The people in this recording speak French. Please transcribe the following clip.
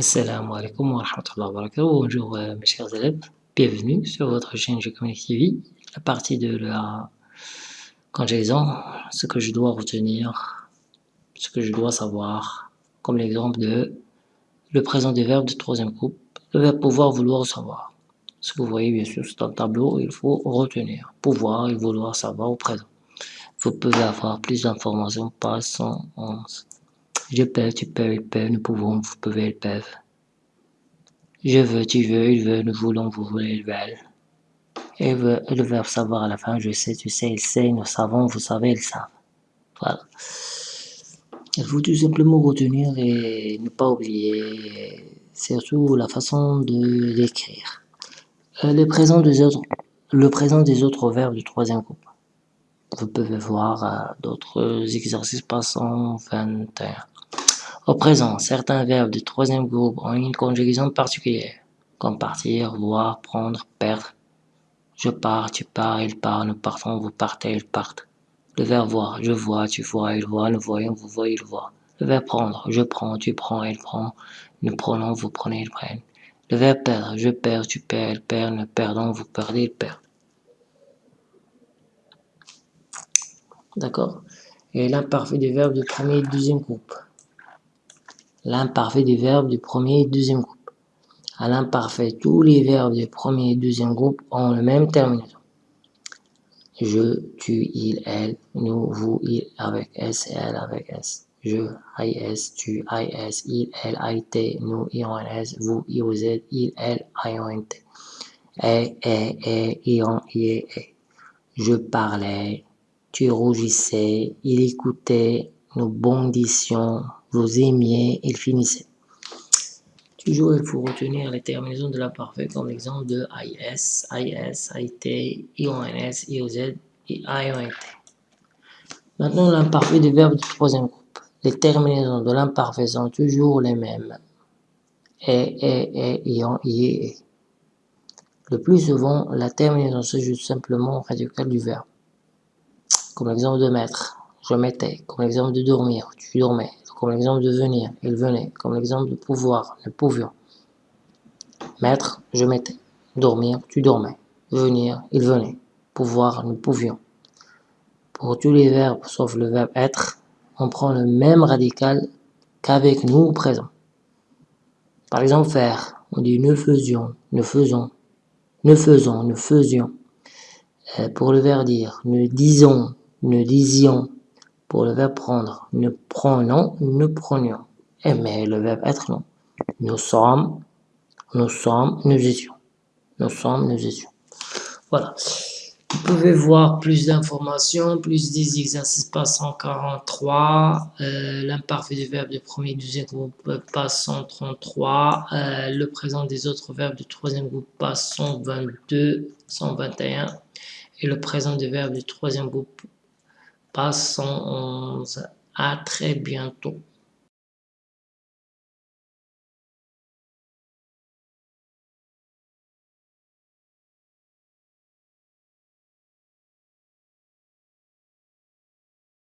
Assalamu alaikum wa rahmatullahi wa. Bonjour euh, mes chers élèves, bienvenue sur votre chaîne G-Connect TV. La partie de la conjugaison, ce que je dois retenir, ce que je dois savoir, comme l'exemple de le présent des verbes de troisième groupe, le verbe pouvoir, vouloir, savoir. Ce que vous voyez bien sûr dans le tableau, il faut retenir. Pouvoir et vouloir savoir au présent. Vous pouvez avoir plus d'informations par 111. Je peux, tu peux, il peut, nous pouvons, vous pouvez, ils peuvent. Je veux, tu veux, il veut, nous voulons, vous voulez, ils veulent. Et le verbe savoir à la fin, je sais, tu sais, il sait, nous savons, vous savez, ils savent. Voilà. Il faut tout simplement retenir et ne pas oublier, surtout la façon de l'écrire. Euh, le, présent des autres, le présent des autres verbes du troisième groupe. Vous pouvez voir euh, d'autres exercices passants 21. Au présent, certains verbes du troisième groupe ont une conjugaison particulière, comme partir, voir, prendre, perdre. Je pars, tu pars, il part, nous partons, vous partez, ils partent. Le verbe voir, je vois, tu vois, il voit, nous voyons, vous voyez, il voit. Le verbe prendre, je prends, tu prends, il prend, nous prenons, vous prenez, ils prennent. Le verbe perdre, je perds, tu perds, il perd, nous perdons, vous perdez, il perd. D'accord? Et l'imparfait des verbes du premier et deuxième groupe l'imparfait des verbes du premier et deuxième groupe. À l'imparfait, tous les verbes du premier et deuxième groupe ont le même terminaison. Je, tu, il, elle, nous, vous, il avec S elle avec S. Je, IS, tu, IS, il, elle, IT, nous, IONS, vous, IOZ, il, elle, IONT. Et, et, et, ion, ie, et. Je parlais, tu rougissais, il écoutait, nous bondissions, vous aimiez, il finissait. Toujours, il faut retenir les terminaisons de l'imparfait comme l'exemple de IS, IS, IT, IONS, IOZ et IONT. Maintenant, l'imparfait des verbes du troisième groupe. Les terminaisons de l'imparfait sont toujours les mêmes. Et, et, et, ion, i, et. Le plus souvent, la terminaison s'ajoute simplement au radical du verbe. Comme l'exemple de mettre, je mettais. Comme l'exemple de dormir, tu dormais comme l'exemple de venir, il venait, comme l'exemple de pouvoir, nous pouvions. Mettre, je mettais. Dormir, tu dormais. Venir, il venait. Pouvoir, nous pouvions. Pour tous les verbes, sauf le verbe être, on prend le même radical qu'avec nous au présent. Par exemple, faire, on dit nous faisions, nous faisons, nous faisons, nous faisions. Euh, pour le verbe dire, nous disons, nous disions, pour le verbe prendre, nous prenons, nous prenions. Et mais le verbe être, non. Nous sommes, nous sommes, nous étions. Nous sommes, nous étions. Voilà. Vous pouvez voir plus d'informations, plus des exercices passe 143, euh, l'imparfait du verbe du premier et deuxième groupe passe 133, euh, le présent des autres verbes du troisième groupe passe 122, 121, et le présent des verbes du troisième groupe Passons à très bientôt.